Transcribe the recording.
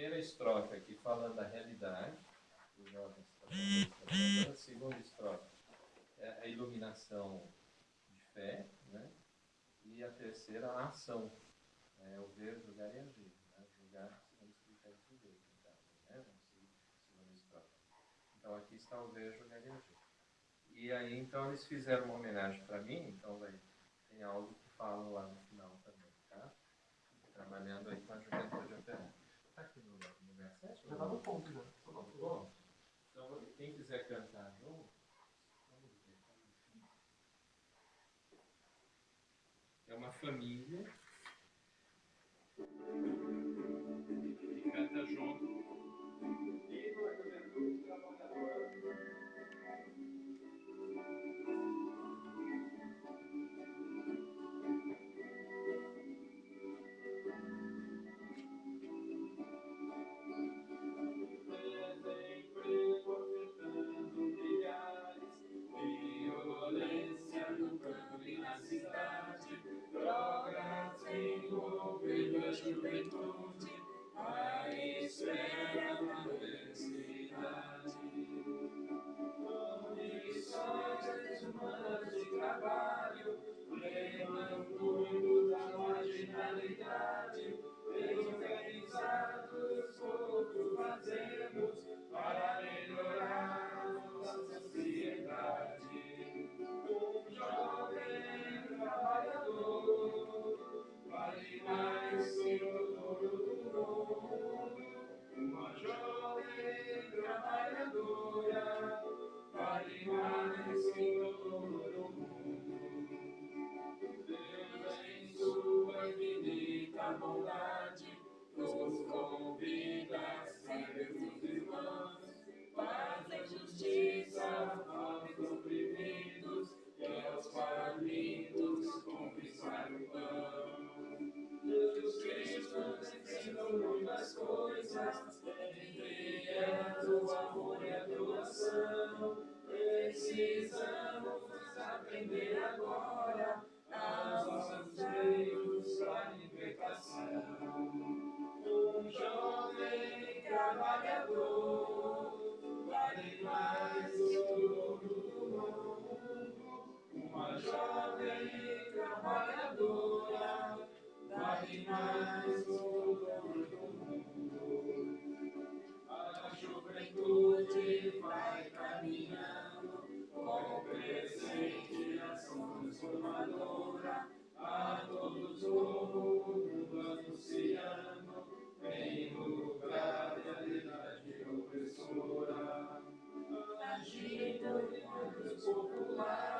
primeira estrofe aqui falando da realidade, dos jovens a segunda estrofe é a iluminação de fé, né? e a terceira a ação, é o ver, julgar e agir, né? julgar segundo os critérios de Deus, caso, né? segunda estrofe. Então aqui está o ver, julgar e agir. E aí então eles fizeram uma homenagem para mim, então vai, tem algo que falam lá no final também, tá? Trabalhando aí com a juventude operária. Está aqui no, no verso 7? Já no ponto? Então, quem quiser cantar. É uma família bondade nos convida a ser seus irmãos. Fazem justiça aos oprimidos e aos famintos conquistar o pão. Jesus Cristo ensinou muitas coisas, entre elas o amor e a doação. Precisamos aprender agora Wow.